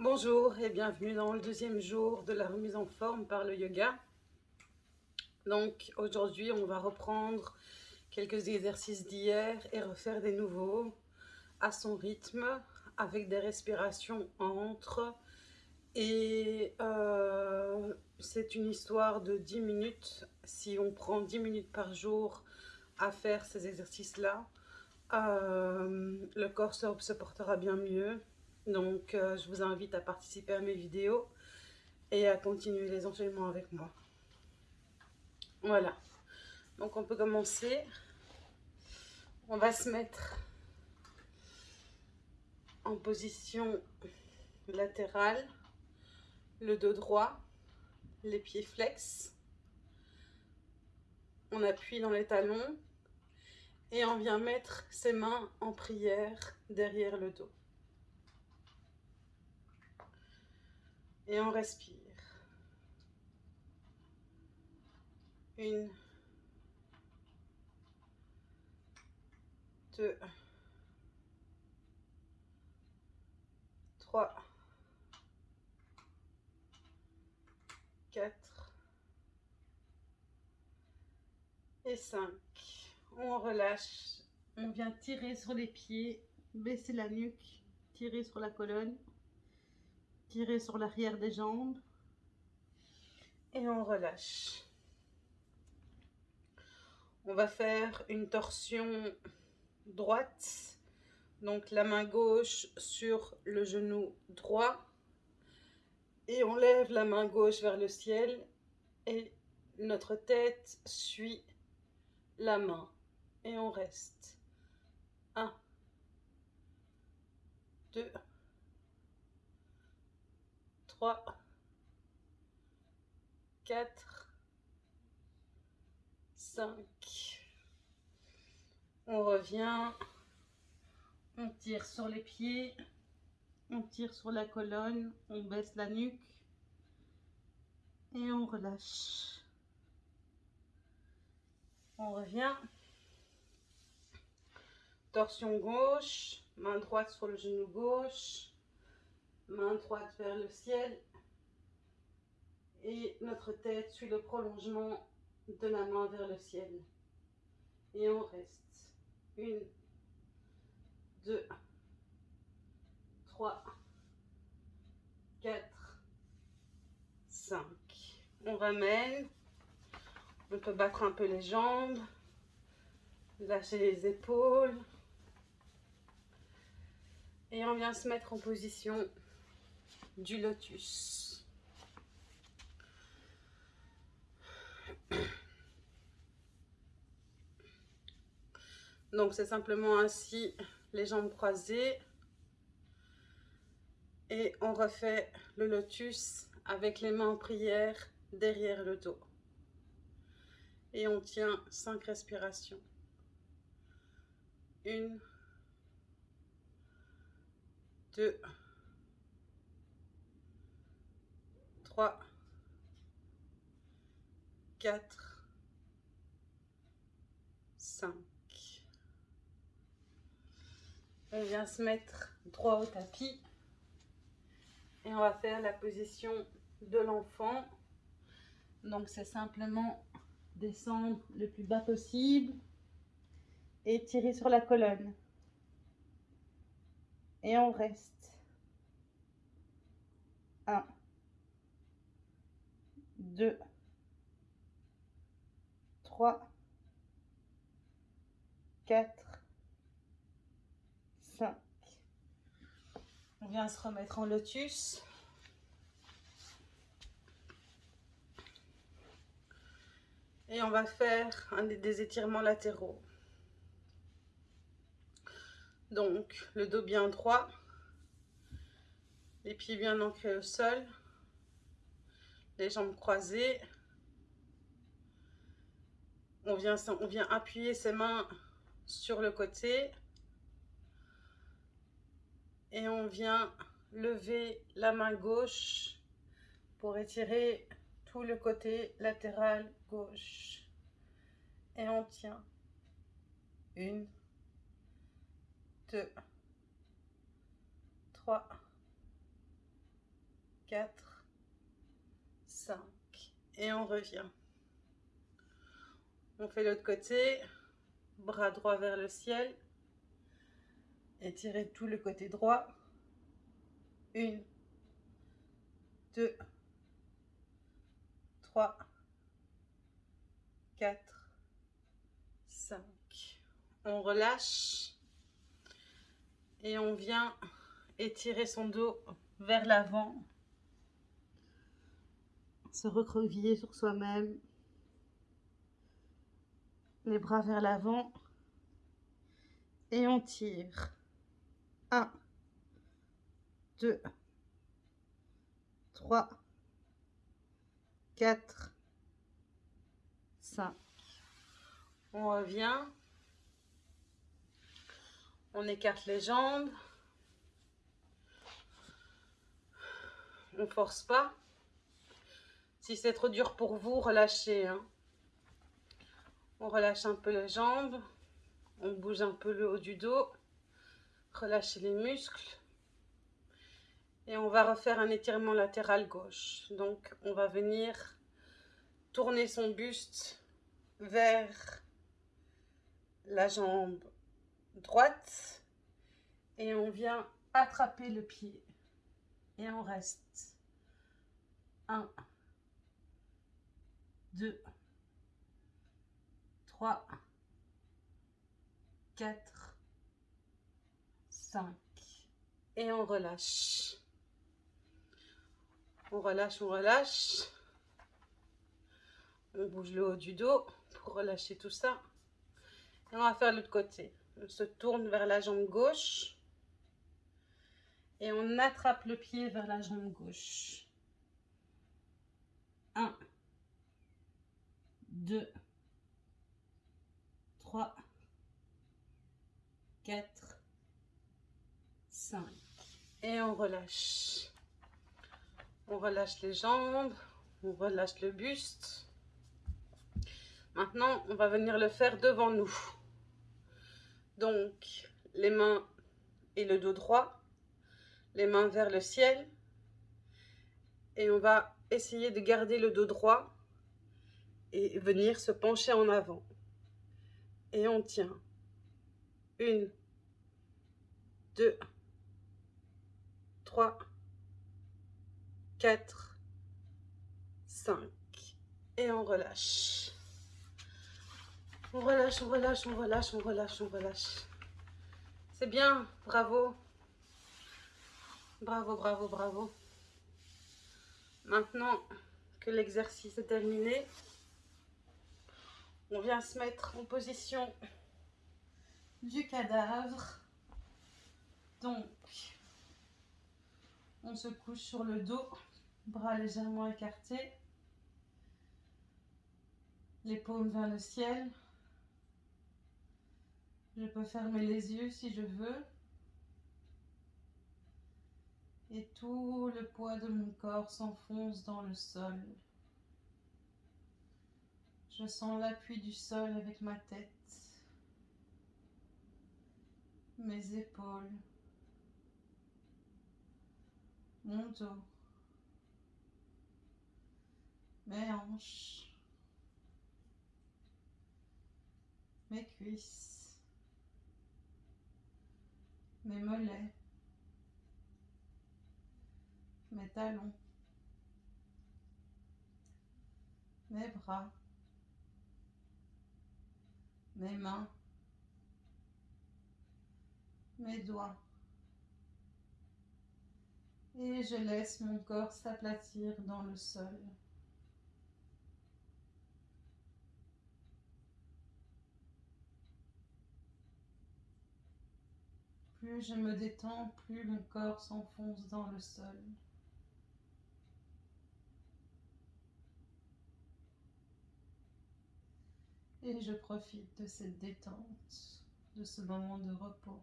Bonjour et bienvenue dans le deuxième jour de la remise en forme par le yoga. Donc aujourd'hui on va reprendre quelques exercices d'hier et refaire des nouveaux à son rythme avec des respirations entre. Et euh, c'est une histoire de 10 minutes. Si on prend 10 minutes par jour à faire ces exercices là euh, le corps se portera bien mieux donc, euh, je vous invite à participer à mes vidéos et à continuer les enchaînements avec moi. Voilà. Donc, on peut commencer. On va se mettre en position latérale, le dos droit, les pieds flex. On appuie dans les talons et on vient mettre ses mains en prière derrière le dos. Et on respire. Une, deux, trois, quatre et cinq. On relâche. On vient tirer sur les pieds, baisser la nuque, tirer sur la colonne. Tirer sur l'arrière des jambes. Et on relâche. On va faire une torsion droite. Donc la main gauche sur le genou droit. Et on lève la main gauche vers le ciel. Et notre tête suit la main. Et on reste. 1, 2, 3, 4, 5. On revient. On tire sur les pieds. On tire sur la colonne. On baisse la nuque. Et on relâche. On revient. Torsion gauche. Main droite sur le genou gauche droite vers le ciel et notre tête suit le prolongement de la main vers le ciel. Et on reste. Une, deux, trois, quatre, cinq. On ramène. On peut battre un peu les jambes. Lâcher les épaules. Et on vient se mettre en position du lotus. Donc c'est simplement ainsi les jambes croisées. Et on refait le lotus avec les mains en prière derrière le dos. Et on tient cinq respirations. Une, deux, 4, 5. On vient se mettre droit au tapis et on va faire la position de l'enfant. Donc c'est simplement descendre le plus bas possible et tirer sur la colonne. Et on reste. 1, 2, 3, 4, 5. On vient se remettre en lotus. Et on va faire un des étirements latéraux. Donc, le dos bien droit, les pieds bien ancrés au sol les jambes croisées. On vient, on vient appuyer ses mains sur le côté. Et on vient lever la main gauche pour étirer tout le côté latéral gauche. Et on tient. Une, deux, trois, 4, 5. Et on revient. On fait l'autre côté. Bras droit vers le ciel. Étirez tout le côté droit. Une, deux, trois, quatre, cinq. On relâche et on vient étirer son dos vers l'avant. Se recroqueviller sur soi-même. Les bras vers l'avant. Et on tire. 1, 2, 3, 4, 5. On revient. On écarte les jambes. On force pas. Si c'est trop dur pour vous, relâchez. Hein. On relâche un peu les jambes. On bouge un peu le haut du dos. Relâchez les muscles. Et on va refaire un étirement latéral gauche. Donc, on va venir tourner son buste vers la jambe droite. Et on vient attraper le pied. Et on reste. 1, 2, 3, 4, 5. Et on relâche. On relâche, on relâche. On bouge le haut du dos pour relâcher tout ça. Et on va faire l'autre côté. On se tourne vers la jambe gauche. Et on attrape le pied vers la jambe gauche. 1, 2, 3, 4, 5. Et on relâche. On relâche les jambes, on relâche le buste. Maintenant, on va venir le faire devant nous. Donc, les mains et le dos droit, les mains vers le ciel. Et on va essayer de garder le dos droit et venir se pencher en avant. Et on tient. Une, deux, 3, 4, 5. Et on relâche. On relâche, on relâche, on relâche, on relâche, on relâche. C'est bien, bravo. Bravo, bravo, bravo. Maintenant que l'exercice est terminé, on vient se mettre en position du cadavre. Donc, on se couche sur le dos, bras légèrement écartés. Les paumes vers le ciel. Je peux fermer les yeux si je veux. Et tout le poids de mon corps s'enfonce dans le sol. Je sens l'appui du sol avec ma tête, mes épaules, mon dos, mes hanches, mes cuisses, mes mollets, mes talons, mes bras, mes mains, mes doigts, et je laisse mon corps s'aplatir dans le sol. Plus je me détends, plus mon corps s'enfonce dans le sol. Et je profite de cette détente, de ce moment de repos.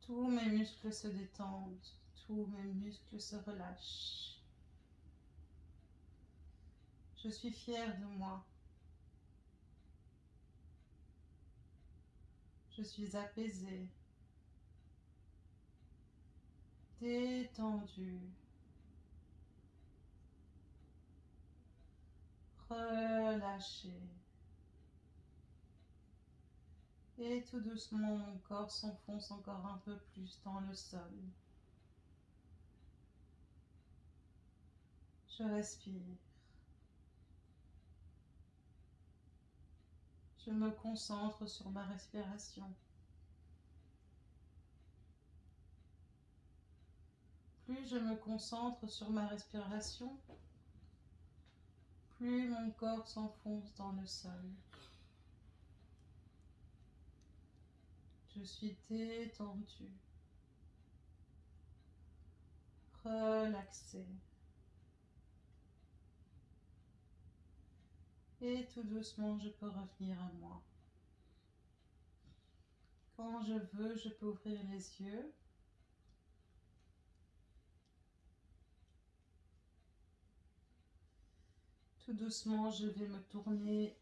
Tous mes muscles se détendent, tous mes muscles se relâchent. Je suis fière de moi. Je suis apaisée. détendu. Relâché. Et tout doucement, mon corps s'enfonce encore un peu plus dans le sol. Je respire. Je me concentre sur ma respiration. Plus je me concentre sur ma respiration, plus mon corps s'enfonce dans le sol. Je suis détendu, relaxé. Et tout doucement, je peux revenir à moi. Quand je veux, je peux ouvrir les yeux. Tout doucement, je vais me tourner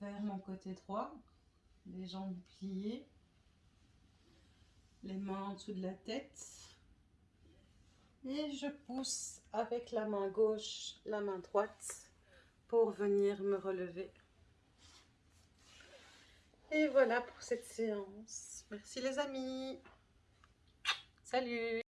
vers mon côté droit, les jambes pliées, les mains en dessous de la tête. Et je pousse avec la main gauche, la main droite pour venir me relever. Et voilà pour cette séance. Merci les amis. Salut